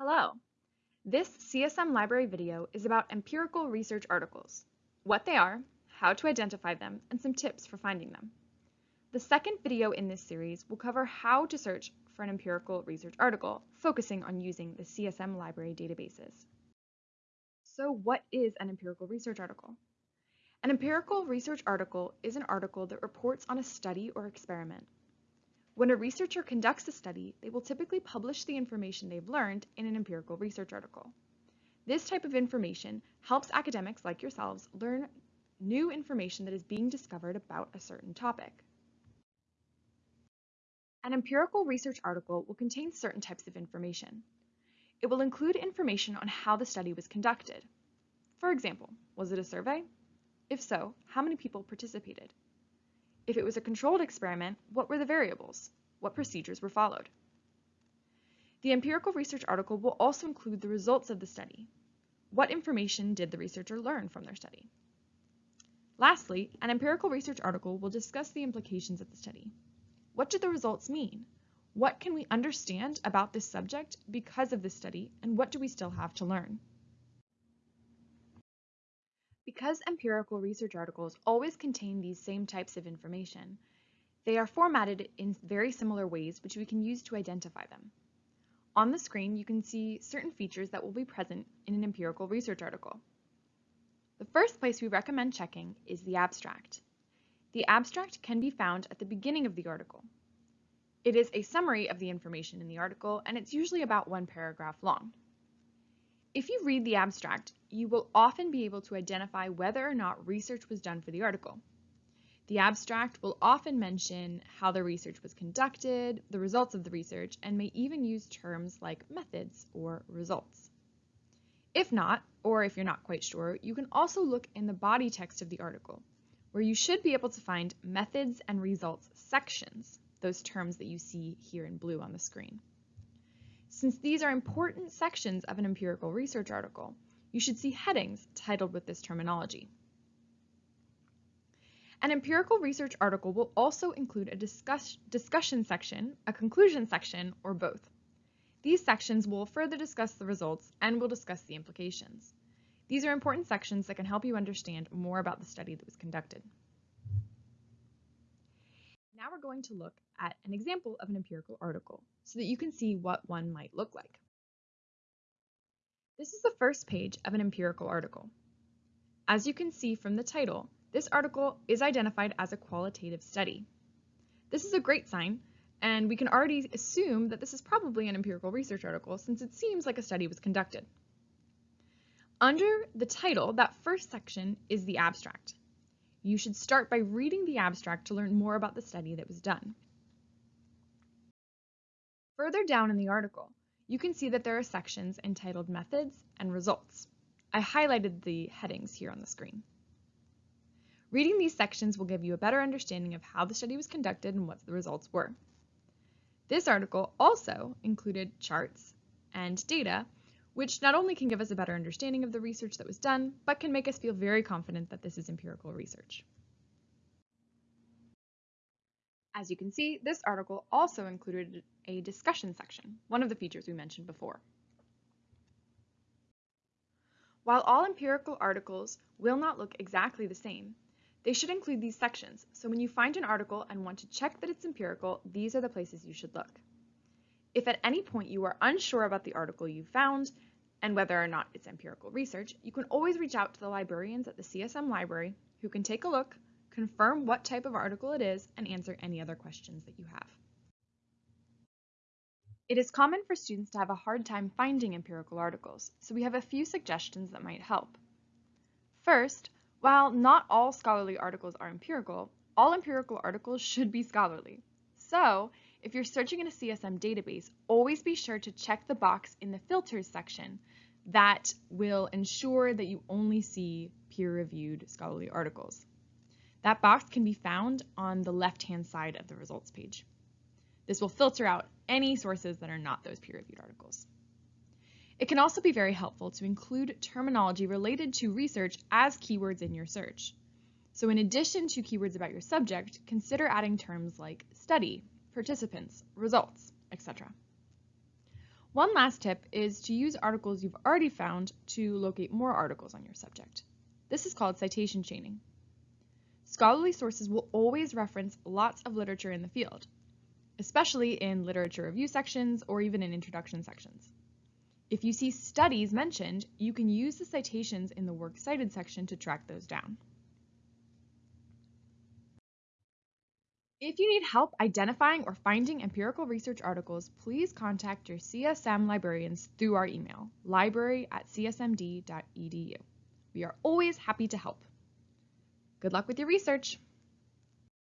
Hello! This CSM library video is about empirical research articles, what they are, how to identify them, and some tips for finding them. The second video in this series will cover how to search for an empirical research article, focusing on using the CSM library databases. So what is an empirical research article? An empirical research article is an article that reports on a study or experiment. When a researcher conducts a study, they will typically publish the information they've learned in an empirical research article. This type of information helps academics like yourselves learn new information that is being discovered about a certain topic. An empirical research article will contain certain types of information. It will include information on how the study was conducted. For example, was it a survey? If so, how many people participated? If it was a controlled experiment, what were the variables? What procedures were followed? The empirical research article will also include the results of the study. What information did the researcher learn from their study? Lastly, an empirical research article will discuss the implications of the study. What do the results mean? What can we understand about this subject because of this study, and what do we still have to learn? Because empirical research articles always contain these same types of information, they are formatted in very similar ways which we can use to identify them. On the screen, you can see certain features that will be present in an empirical research article. The first place we recommend checking is the abstract. The abstract can be found at the beginning of the article. It is a summary of the information in the article, and it's usually about one paragraph long. If you read the abstract, you will often be able to identify whether or not research was done for the article. The abstract will often mention how the research was conducted, the results of the research, and may even use terms like methods or results. If not, or if you're not quite sure, you can also look in the body text of the article, where you should be able to find methods and results sections, those terms that you see here in blue on the screen. Since these are important sections of an empirical research article, you should see headings titled with this terminology. An empirical research article will also include a discuss discussion section, a conclusion section, or both. These sections will further discuss the results and will discuss the implications. These are important sections that can help you understand more about the study that was conducted. Now we're going to look at an example of an empirical article so that you can see what one might look like. This is the first page of an empirical article. As you can see from the title, this article is identified as a qualitative study. This is a great sign, and we can already assume that this is probably an empirical research article since it seems like a study was conducted. Under the title, that first section is the abstract. You should start by reading the abstract to learn more about the study that was done. Further down in the article, you can see that there are sections entitled Methods and Results. I highlighted the headings here on the screen. Reading these sections will give you a better understanding of how the study was conducted and what the results were. This article also included charts and data, which not only can give us a better understanding of the research that was done, but can make us feel very confident that this is empirical research. As you can see, this article also included a discussion section, one of the features we mentioned before. While all empirical articles will not look exactly the same, they should include these sections, so when you find an article and want to check that it's empirical, these are the places you should look. If at any point you are unsure about the article you found and whether or not it's empirical research, you can always reach out to the librarians at the CSM library who can take a look, confirm what type of article it is, and answer any other questions that you have. It is common for students to have a hard time finding empirical articles, so we have a few suggestions that might help. First, while not all scholarly articles are empirical, all empirical articles should be scholarly. So, if you're searching in a CSM database, always be sure to check the box in the filters section that will ensure that you only see peer-reviewed scholarly articles. That box can be found on the left-hand side of the results page. This will filter out any sources that are not those peer-reviewed articles. It can also be very helpful to include terminology related to research as keywords in your search. So in addition to keywords about your subject, consider adding terms like study, participants, results, etc. One last tip is to use articles you've already found to locate more articles on your subject. This is called citation chaining. Scholarly sources will always reference lots of literature in the field, especially in literature review sections or even in introduction sections. If you see studies mentioned, you can use the citations in the Works Cited section to track those down. If you need help identifying or finding empirical research articles, please contact your CSM librarians through our email, library at csmd.edu. We are always happy to help. Good luck with your research!